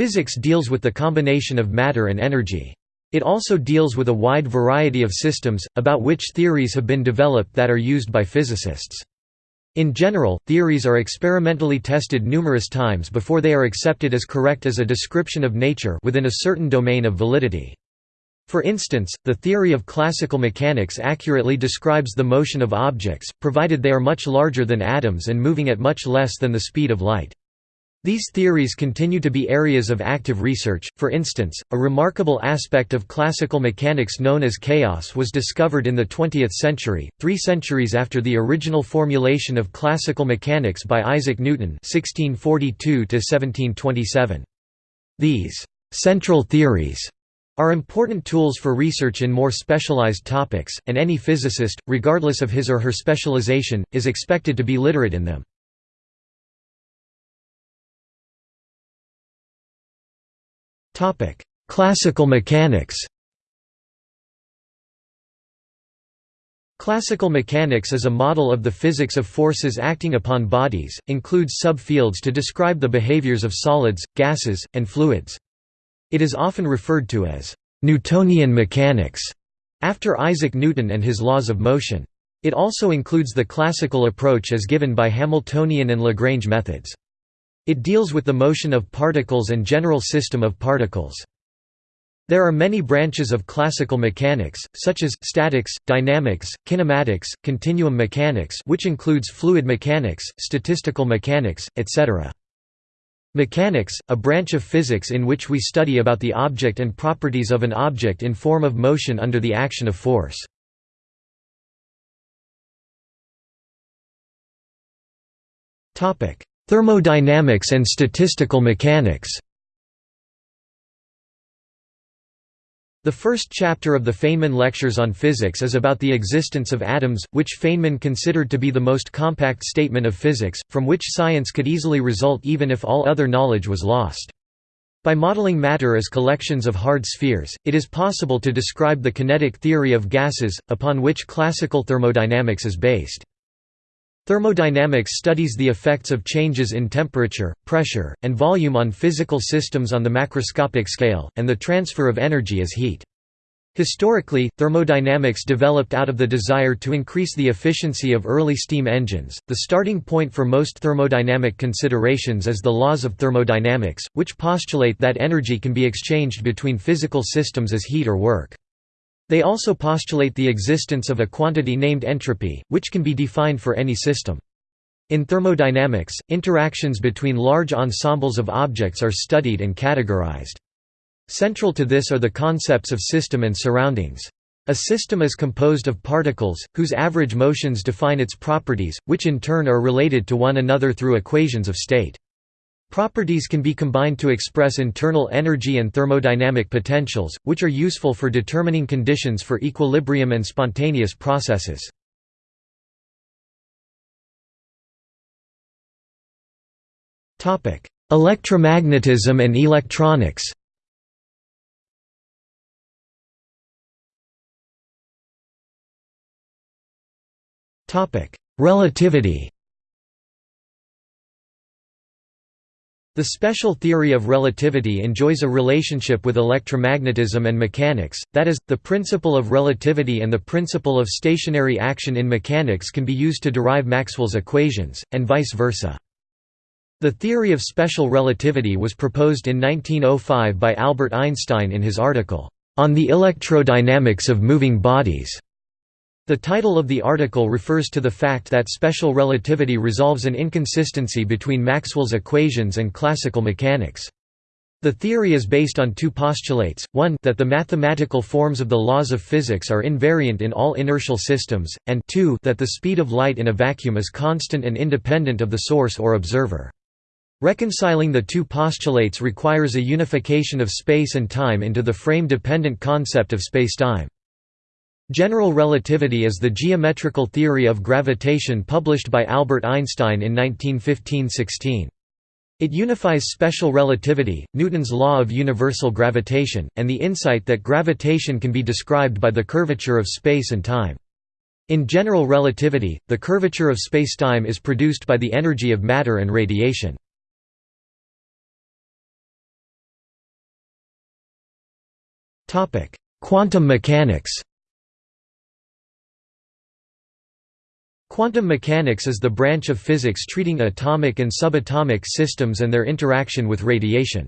Physics deals with the combination of matter and energy. It also deals with a wide variety of systems, about which theories have been developed that are used by physicists. In general, theories are experimentally tested numerous times before they are accepted as correct as a description of nature within a certain domain of validity. For instance, the theory of classical mechanics accurately describes the motion of objects, provided they are much larger than atoms and moving at much less than the speed of light. These theories continue to be areas of active research. For instance, a remarkable aspect of classical mechanics known as chaos was discovered in the 20th century, three centuries after the original formulation of classical mechanics by Isaac Newton (1642–1727). These central theories are important tools for research in more specialized topics, and any physicist, regardless of his or her specialization, is expected to be literate in them. Classical mechanics Classical mechanics is a model of the physics of forces acting upon bodies, includes subfields to describe the behaviors of solids, gases, and fluids. It is often referred to as Newtonian mechanics, after Isaac Newton and his laws of motion. It also includes the classical approach as given by Hamiltonian and Lagrange methods. It deals with the motion of particles and general system of particles. There are many branches of classical mechanics, such as, statics, dynamics, kinematics, continuum mechanics which includes fluid mechanics, statistical mechanics, etc. Mechanics, a branch of physics in which we study about the object and properties of an object in form of motion under the action of force. Thermodynamics and statistical mechanics The first chapter of the Feynman Lectures on Physics is about the existence of atoms, which Feynman considered to be the most compact statement of physics, from which science could easily result even if all other knowledge was lost. By modeling matter as collections of hard spheres, it is possible to describe the kinetic theory of gases, upon which classical thermodynamics is based. Thermodynamics studies the effects of changes in temperature, pressure, and volume on physical systems on the macroscopic scale, and the transfer of energy as heat. Historically, thermodynamics developed out of the desire to increase the efficiency of early steam engines. The starting point for most thermodynamic considerations is the laws of thermodynamics, which postulate that energy can be exchanged between physical systems as heat or work. They also postulate the existence of a quantity named entropy, which can be defined for any system. In thermodynamics, interactions between large ensembles of objects are studied and categorized. Central to this are the concepts of system and surroundings. A system is composed of particles, whose average motions define its properties, which in turn are related to one another through equations of state. Properties can be combined to express internal energy and thermodynamic potentials, which are useful for determining conditions for equilibrium and spontaneous processes. Electromagnetism and electronics Relativity The special theory of relativity enjoys a relationship with electromagnetism and mechanics, that is, the principle of relativity and the principle of stationary action in mechanics can be used to derive Maxwell's equations, and vice versa. The theory of special relativity was proposed in 1905 by Albert Einstein in his article, "'On the Electrodynamics of Moving Bodies' The title of the article refers to the fact that special relativity resolves an inconsistency between Maxwell's equations and classical mechanics. The theory is based on two postulates, one that the mathematical forms of the laws of physics are invariant in all inertial systems, and two that the speed of light in a vacuum is constant and independent of the source or observer. Reconciling the two postulates requires a unification of space and time into the frame-dependent concept of spacetime. General relativity is the geometrical theory of gravitation published by Albert Einstein in 1915–16. It unifies special relativity, Newton's law of universal gravitation, and the insight that gravitation can be described by the curvature of space and time. In general relativity, the curvature of spacetime is produced by the energy of matter and radiation. Quantum mechanics Quantum mechanics is the branch of physics treating atomic and subatomic systems and their interaction with radiation.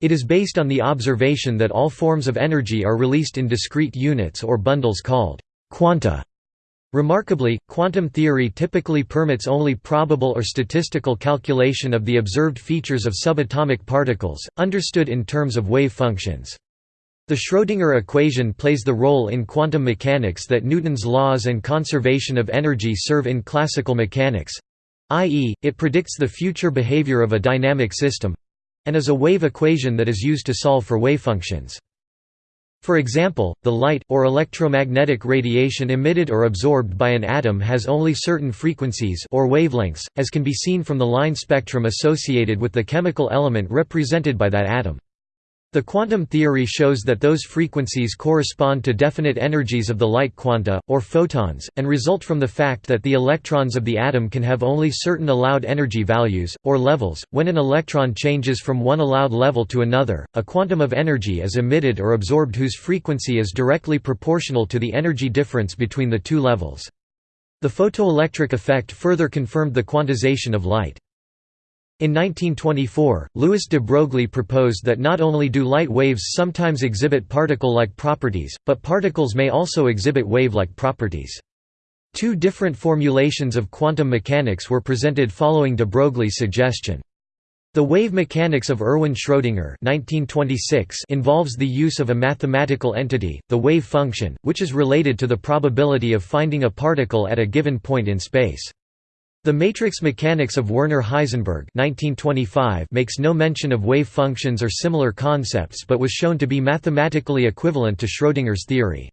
It is based on the observation that all forms of energy are released in discrete units or bundles called quanta. Remarkably, quantum theory typically permits only probable or statistical calculation of the observed features of subatomic particles, understood in terms of wave functions. The Schrödinger equation plays the role in quantum mechanics that Newton's laws and conservation of energy serve in classical mechanics i.e., it predicts the future behavior of a dynamic system and is a wave equation that is used to solve for wavefunctions. For example, the light, or electromagnetic radiation emitted or absorbed by an atom has only certain frequencies or wavelengths, as can be seen from the line spectrum associated with the chemical element represented by that atom. The quantum theory shows that those frequencies correspond to definite energies of the light quanta, or photons, and result from the fact that the electrons of the atom can have only certain allowed energy values, or levels. When an electron changes from one allowed level to another, a quantum of energy is emitted or absorbed whose frequency is directly proportional to the energy difference between the two levels. The photoelectric effect further confirmed the quantization of light. In 1924, Louis de Broglie proposed that not only do light waves sometimes exhibit particle-like properties, but particles may also exhibit wave-like properties. Two different formulations of quantum mechanics were presented following de Broglie's suggestion. The wave mechanics of Erwin Schrödinger involves the use of a mathematical entity, the wave function, which is related to the probability of finding a particle at a given point in space. The matrix mechanics of Werner Heisenberg 1925 makes no mention of wave functions or similar concepts but was shown to be mathematically equivalent to Schrödinger's theory.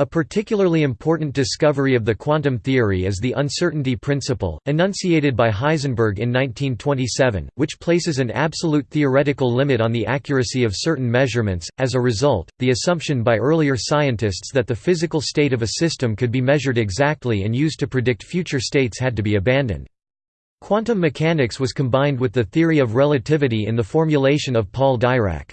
A particularly important discovery of the quantum theory is the uncertainty principle, enunciated by Heisenberg in 1927, which places an absolute theoretical limit on the accuracy of certain measurements. As a result, the assumption by earlier scientists that the physical state of a system could be measured exactly and used to predict future states had to be abandoned. Quantum mechanics was combined with the theory of relativity in the formulation of Paul Dirac.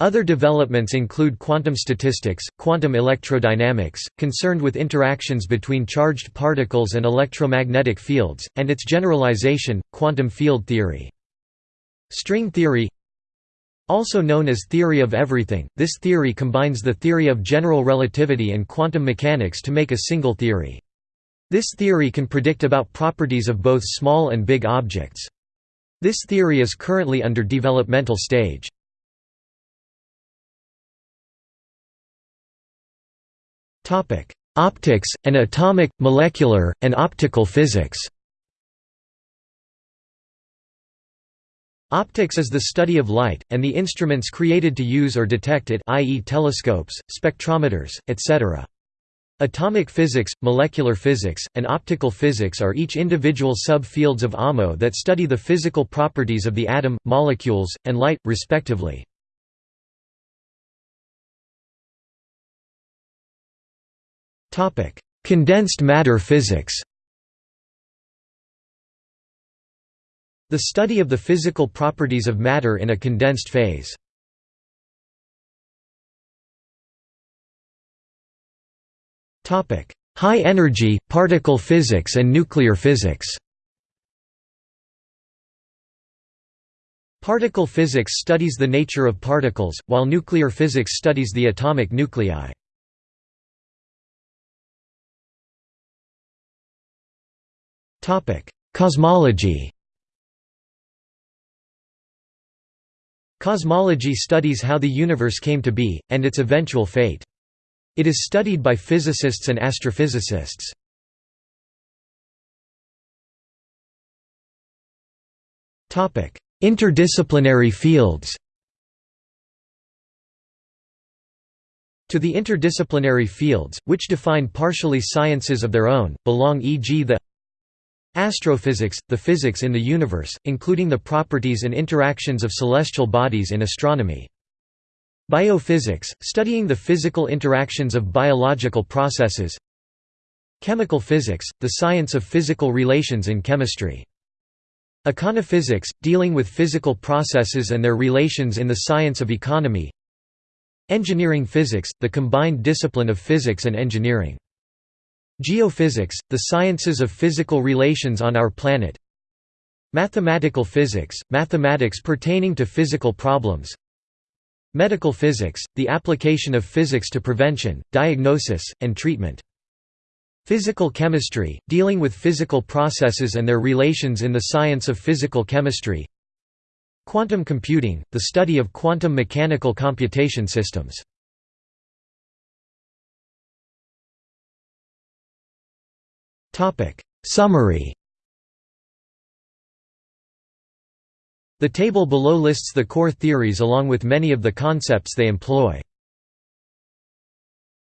Other developments include quantum statistics, quantum electrodynamics, concerned with interactions between charged particles and electromagnetic fields, and its generalization, quantum field theory. String theory Also known as theory of everything, this theory combines the theory of general relativity and quantum mechanics to make a single theory. This theory can predict about properties of both small and big objects. This theory is currently under developmental stage. Optics, and atomic, molecular, and optical physics Optics is the study of light, and the instruments created to use or detect it i.e. telescopes, spectrometers, etc. Atomic physics, molecular physics, and optical physics are each individual sub-fields of AMO that study the physical properties of the atom, molecules, and light, respectively. Condensed matter physics The study of the physical properties of matter in a condensed phase. High energy, particle physics and nuclear physics Particle physics studies the nature of particles, while nuclear physics studies the atomic nuclei. Cosmology Cosmology studies how the universe came to be, and its eventual fate. It is studied by physicists and astrophysicists. Interdisciplinary fields To the interdisciplinary fields, which define partially sciences of their own, belong e.g. the Astrophysics, the physics in the universe, including the properties and interactions of celestial bodies in astronomy. Biophysics, studying the physical interactions of biological processes Chemical physics, the science of physical relations in chemistry. Econophysics, dealing with physical processes and their relations in the science of economy Engineering physics, the combined discipline of physics and engineering. Geophysics, the sciences of physical relations on our planet. Mathematical physics, mathematics pertaining to physical problems. Medical physics, the application of physics to prevention, diagnosis, and treatment. Physical chemistry, dealing with physical processes and their relations in the science of physical chemistry. Quantum computing, the study of quantum mechanical computation systems. Summary The table below lists the core theories along with many of the concepts they employ.